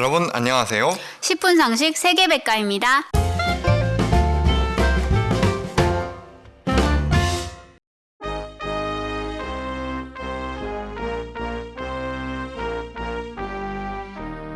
여러분 안녕하세요. 10분 상식 세계백과입니다.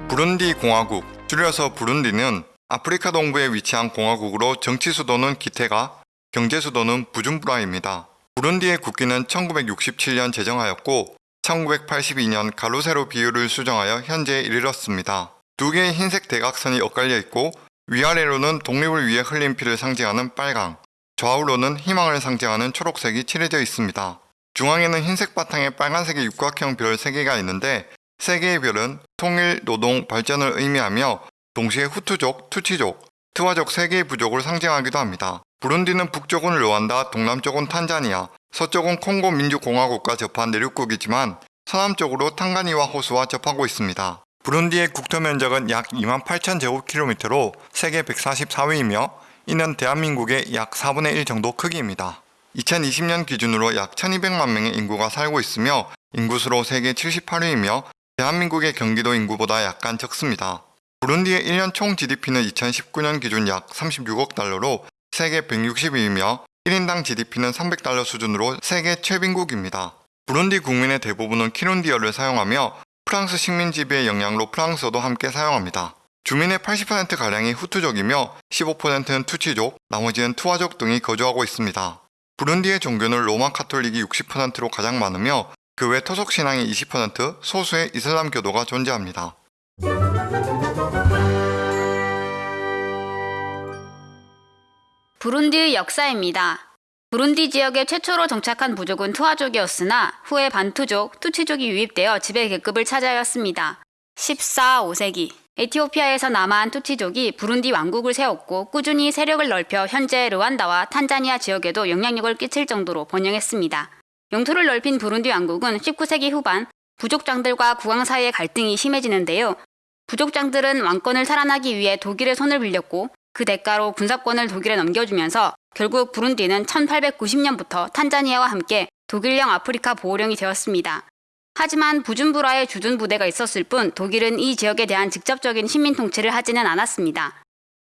부룬디 공화국, 줄여서 부룬디는 아프리카 동부에 위치한 공화국으로 정치 수도는 기테가, 경제 수도는 부준부라입니다. 부룬디의 국기는 1967년 제정하였고 1982년 가로세로 비율을 수정하여 현재에 이르렀습니다. 두 개의 흰색 대각선이 엇갈려 있고 위아래로는 독립을 위해 흘린 피를 상징하는 빨강, 좌우로는 희망을 상징하는 초록색이 칠해져 있습니다. 중앙에는 흰색 바탕에 빨간색의 육각형 별 3개가 있는데 3개의 별은 통일, 노동, 발전을 의미하며 동시에 후투족, 투치족, 트와족 3개의 부족을 상징하기도 합니다. 부룬디는 북쪽은 르완다, 동남쪽은 탄자니아, 서쪽은 콩고 민주공화국과 접한 내륙국이지만 서남쪽으로 탕가니와 호수와 접하고 있습니다. 부룬디의 국토 면적은 약 2만 8천 제곱킬로미터로 세계 144위이며 이는 대한민국의 약 4분의 1 정도 크기입니다. 2020년 기준으로 약 1200만 명의 인구가 살고 있으며 인구수로 세계 78위이며 대한민국의 경기도 인구보다 약간 적습니다. 부룬디의 1년 총 GDP는 2019년 기준 약 36억 달러로 세계 160위이며 1인당 GDP는 300달러 수준으로 세계 최빈국입니다. 부룬디 국민의 대부분은 키룬디어를 사용하며 프랑스 식민 지배의 영향로 프랑스어도 함께 사용합니다. 주민의 80%가량이 후투족이며 15%는 투치족, 나머지는 투아족 등이 거주하고 있습니다. 부룬디의 종교는 로마 카톨릭이 60%로 가장 많으며 그 외 토속 신앙이 20%, 소수의 이슬람 교도가 존재합니다. 부룬디의 역사입니다. 부룬디 지역에 최초로 정착한 부족은 투아족이었으나 후에 반투족, 투치족이 유입되어 지배 계급을 차지하였습니다. 14, 5세기 에티오피아에서 남아한 투치족이 부룬디 왕국을 세웠고 꾸준히 세력을 넓혀 현재 르완다와 탄자니아 지역에도 영향력을 끼칠 정도로 번영했습니다. 영토를 넓힌 부룬디 왕국은 19세기 후반 부족장들과 국왕 사이의 갈등이 심해지는데요. 부족장들은 왕권을 살아나기 위해 독일의 손을 빌렸고 그 대가로 군사권을 독일에 넘겨주면서 결국 부룬디는 1890년부터 탄자니아와 함께 독일령 아프리카 보호령이 되었습니다. 하지만 부준부라의 주둔 부대가 있었을 뿐 독일은 이 지역에 대한 직접적인 식민 통치를 하지는 않았습니다.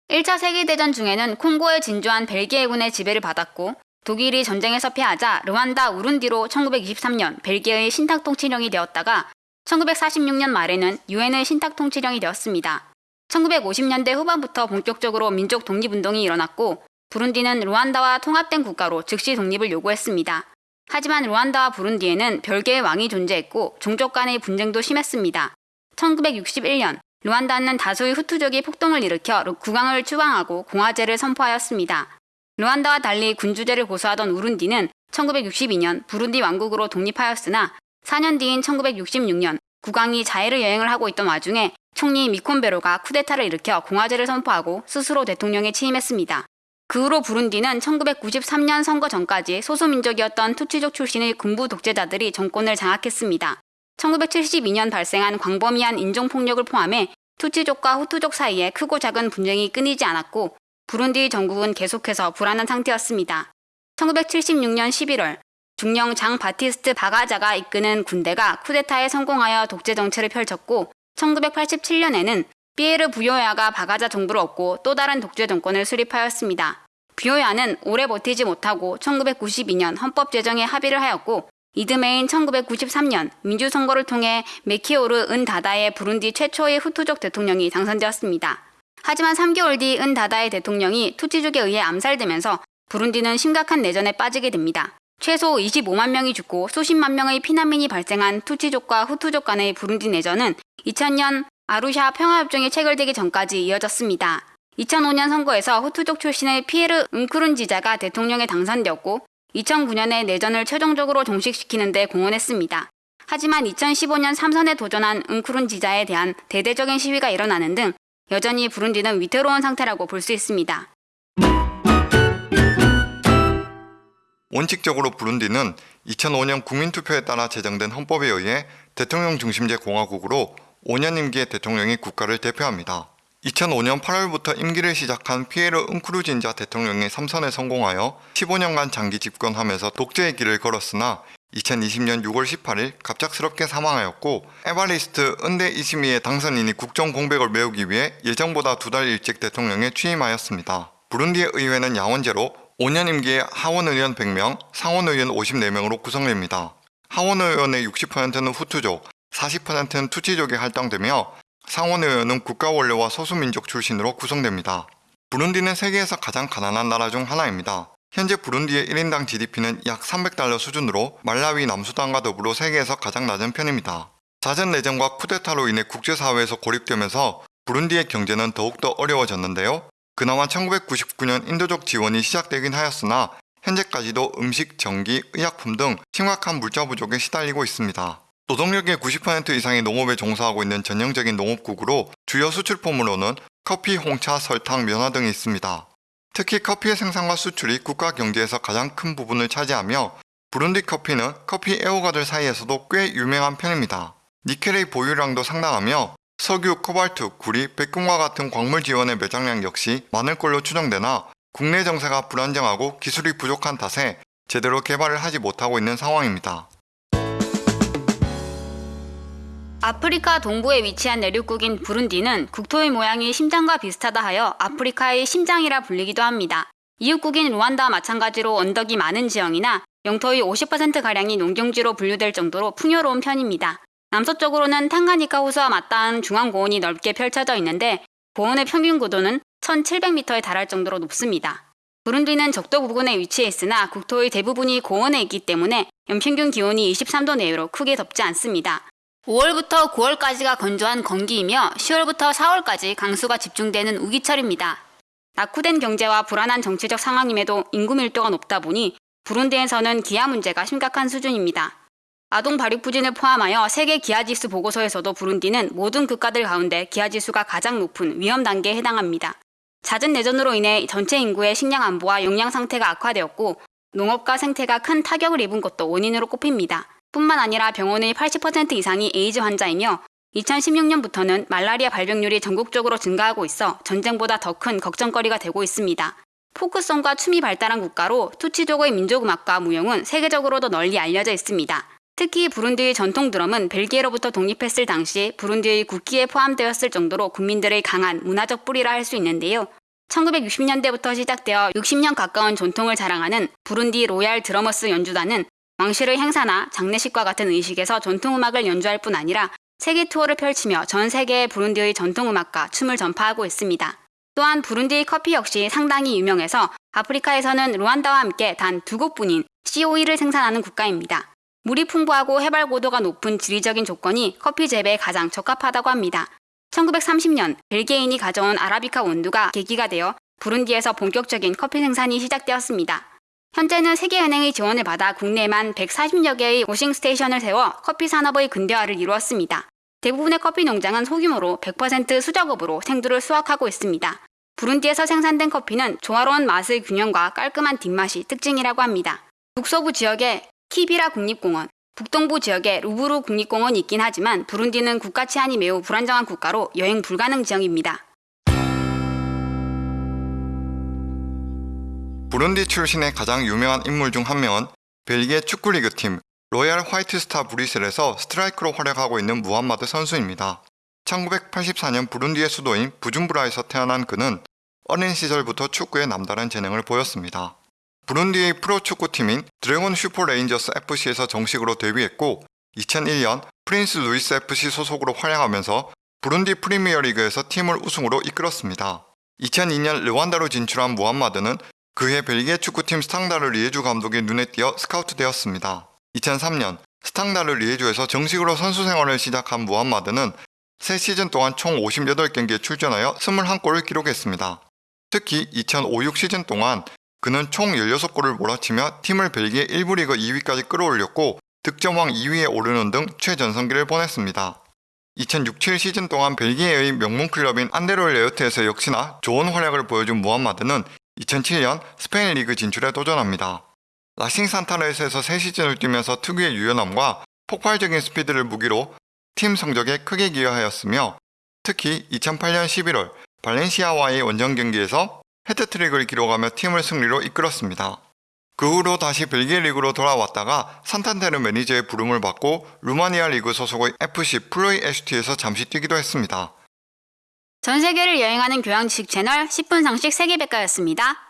1차 세계대전 중에는 콩고에 진주한 벨기에군의 지배를 받았고 독일이 전쟁에서 패하자 르완다 우룬디로 1923년 벨기에의 신탁 통치령이 되었다가 1946년 말에는 유엔의 신탁 통치령이 되었습니다. 1950년대 후반부터 본격적으로 민족 독립운동이 일어났고 부룬디는 루안다와 통합된 국가로 즉시 독립을 요구했습니다. 하지만 루안다와 부룬디에는 별개의 왕이 존재했고 종족 간의 분쟁도 심했습니다. 1961년 루안다는 다수의 후투족이 폭동을 일으켜 국왕을 추방하고 공화제를 선포하였습니다. 루안다와 달리 군주제를 고수하던 우룬디는 1962년 부룬디 왕국으로 독립하였으나 4년 뒤인 1966년 국왕이 자해를 여행을 하고 있던 와중에 총리 미콘베로가 쿠데타를 일으켜 공화제를 선포하고 스스로 대통령에 취임했습니다. 그 후로 부룬디는 1993년 선거 전까지 소수민족이었던 투치족 출신의 군부 독재자들이 정권을 장악했습니다. 1972년 발생한 광범위한 인종폭력을 포함해 투치족과 후투족 사이에 크고 작은 분쟁이 끊이지 않았고 부룬디 정국은 계속해서 불안한 상태였습니다. 1976년 11월 중령 장 바티스트 바가자가 이끄는 군대가 쿠데타에 성공하여 독재 정치를 펼쳤고 1987년에는 피에르 부요야가 바가자 정부를 얻고 또 다른 독재 정권을 수립하였습니다. 부요야는 오래 버티지 못하고 1992년 헌법 제정에 합의를 하였고 이듬해인 1993년 민주선거를 통해 메키오르 은다다의 부룬디 최초의 후투족 대통령이 당선되었습니다. 하지만 3개월 뒤 은다다의 대통령이 투치족에 의해 암살되면서 부룬디는 심각한 내전에 빠지게 됩니다. 최소 25만 명이 죽고 수십만 명의 피난민이 발생한 투치족과 후투족 간의 부룬디 내전은 2000년 아루샤 평화협정이 체결되기 전까지 이어졌습니다. 2005년 선거에서 후투족 출신의 피에르 응크룬지자가 대통령에 당선되었고 2009년에 내전을 최종적으로 종식시키는 데 공헌했습니다. 하지만 2015년 3선에 도전한 응크룬지자에 대한 대대적인 시위가 일어나는 등 여전히 부룬디는 위태로운 상태라고 볼 수 있습니다. 원칙적으로 부룬디는 2005년 국민투표에 따라 제정된 헌법에 의해 대통령 중심제 공화국으로 5년 임기의 대통령이 국가를 대표합니다. 2005년 8월부터 임기를 시작한 피에르 은크루진자 대통령이 3선에 성공하여 15년간 장기 집권하면서 독재의 길을 걸었으나 2020년 6월 18일 갑작스럽게 사망하였고 에바리스트 은대 이시미의 당선인이 국정 공백을 메우기 위해 예정보다 두 달 일찍 대통령에 취임하였습니다. 부룬디의 의회는 야원제로 5년 임기에 하원 의원 100명, 상원 의원 54명으로 구성됩니다. 하원 의원의 60%는 후투족, 40%는 투치족이 할당되며 상원 의원은 국가 원료와 소수민족 출신으로 구성됩니다. 부룬디는 세계에서 가장 가난한 나라 중 하나입니다. 현재 부룬디의 1인당 GDP는 약 300달러 수준으로 말라위, 남수단과 더불어 세계에서 가장 낮은 편입니다. 잦은 내전과 쿠데타로 인해 국제사회에서 고립되면서 부룬디의 경제는 더욱더 어려워졌는데요. 그나마 1999년 인도적 지원이 시작되긴 하였으나 현재까지도 음식, 전기, 의약품 등 심각한 물자 부족에 시달리고 있습니다. 노동력의 90% 이상이 농업에 종사하고 있는 전형적인 농업국으로 주요 수출품으로는 커피, 홍차, 설탕, 면화 등이 있습니다. 특히 커피의 생산과 수출이 국가 경제에서 가장 큰 부분을 차지하며 부룬디 커피는 커피 애호가들 사이에서도 꽤 유명한 편입니다. 니켈의 보유량도 상당하며 석유, 코발트, 구리, 백금과 같은 광물 지원의 매장량 역시 많을 걸로 추정되나 국내 정세가 불안정하고 기술이 부족한 탓에 제대로 개발을 하지 못하고 있는 상황입니다. 아프리카 동부에 위치한 내륙국인 부룬디는 국토의 모양이 심장과 비슷하다 하여 아프리카의 심장이라 불리기도 합니다. 이웃국인 루안다와 마찬가지로 언덕이 많은 지형이나 영토의 50%가량이 농경지로 분류될 정도로 풍요로운 편입니다. 남서쪽으로는 탕가니카 호수와 맞닿은 중앙고원이 넓게 펼쳐져 있는데 고원의 평균 고도는 1700m에 달할 정도로 높습니다. 부룬디는 적도 부근에 위치해 있으나 국토의 대부분이 고원에 있기 때문에 연평균 기온이 23도 내외로 크게 덥지 않습니다. 5월부터 9월까지가 건조한 건기이며 10월부터 4월까지 강수가 집중되는 우기철입니다. 낙후된 경제와 불안한 정치적 상황임에도 인구 밀도가 높다 보니 부룬디에서는 기아 문제가 심각한 수준입니다. 아동 발육 부진을 포함하여 세계 기아지수 보고서에서도 부룬디는 모든 국가들 가운데 기아지수가 가장 높은 위험 단계에 해당합니다. 잦은 내전으로 인해 전체 인구의 식량 안보와 영양 상태가 악화되었고 농업과 생태가 큰 타격을 입은 것도 원인으로 꼽힙니다. 뿐만 아니라 병원의 80% 이상이 에이즈 환자이며 2016년부터는 말라리아 발병률이 전국적으로 증가하고 있어 전쟁보다 더 큰 걱정거리가 되고 있습니다. 포크송과 춤이 발달한 국가로 투치족의 민족음악과 무용은 세계적으로도 널리 알려져 있습니다. 특히 부룬디의 전통 드럼은 벨기에로부터 독립했을 당시 부룬디의 국기에 포함되었을 정도로 국민들의 강한 문화적 뿌리라 할 수 있는데요. 1960년대부터 시작되어 60년 가까운 전통을 자랑하는 부룬디 로얄 드러머스 연주단은 왕실의 행사나 장례식과 같은 의식에서 전통음악을 연주할 뿐 아니라 세계 투어를 펼치며 전 세계의 부룬디의 전통음악과 춤을 전파하고 있습니다. 또한 부룬디의 커피 역시 상당히 유명해서 아프리카에서는 르완다와 함께 단 두 곳뿐인 COE를 생산하는 국가입니다. 물이 풍부하고 해발 고도가 높은 지리적인 조건이 커피 재배에 가장 적합하다고 합니다. 1930년 벨기에인이 가져온 아라비카 원두가 계기가 되어 부룬디에서 본격적인 커피 생산이 시작되었습니다. 현재는 세계은행의 지원을 받아 국내에만 140여 개의 워싱 스테이션을 세워 커피 산업의 근대화를 이루었습니다. 대부분의 커피 농장은 소규모로 100% 수작업으로 생두를 수확하고 있습니다. 부룬디에서 생산된 커피는 조화로운 맛의 균형과 깔끔한 뒷맛이 특징이라고 합니다. 북서부 지역에 키비라 국립공원, 북동부 지역에 루부부 국립공원이 있긴 하지만 부룬디는 국가 치안이 매우 불안정한 국가로 여행 불가능 지역입니다. 부룬디 출신의 가장 유명한 인물 중 한 명은 벨기에 축구리그 팀 로얄 화이트스타 브뤼셀에서 스트라이커로 활약하고 있는 무함마드 선수입니다. 1984년 부룬디의 수도인 부줌부라에서 태어난 그는 어린 시절부터 축구에 남다른 재능을 보였습니다. 부룬디의 프로축구팀인 드래곤 슈퍼 레인저스 FC에서 정식으로 데뷔했고 2001년 프린스 루이스 FC 소속으로 활약하면서 부룬디 프리미어리그에서 팀을 우승으로 이끌었습니다. 2002년 르완다로 진출한 무함마드는 그해 벨기에 축구팀 스탕다르 리에주 감독의 눈에 띄어 스카우트되었습니다. 2003년 스탕다르 리에주에서 정식으로 선수 생활을 시작한 무함마드는 3시즌 동안 총 58경기에 출전하여 21골을 기록했습니다. 특히 2005-6 시즌 동안 그는 총 16골을 몰아치며 팀을 벨기에 1부 리그 2위까지 끌어올렸고 득점왕 2위에 오르는 등 최전성기를 보냈습니다. 2006-7 시즌 동안 벨기에의 명문 클럽인 안데를레흐트에서 역시나 좋은 활약을 보여준 무함마드는 2007년 스페인 리그 진출에 도전합니다. 라싱 산탄데르에서 3시즌을 뛰면서 특유의 유연함과 폭발적인 스피드를 무기로 팀 성적에 크게 기여하였으며 특히 2008년 11월 발렌시아와의 원정 경기에서 헤트트릭을 기록하며 팀을 승리로 이끌었습니다. 그 후로 다시 벨기에 리그로 돌아왔다가 산탄테르 매니저의 부름을 받고 루마니아 리그 소속의 FC 플로이 ST에서 잠시 뛰기도 했습니다. 전 세계를 여행하는 교양 지식 채널 10분 상식 세계백과였습니다.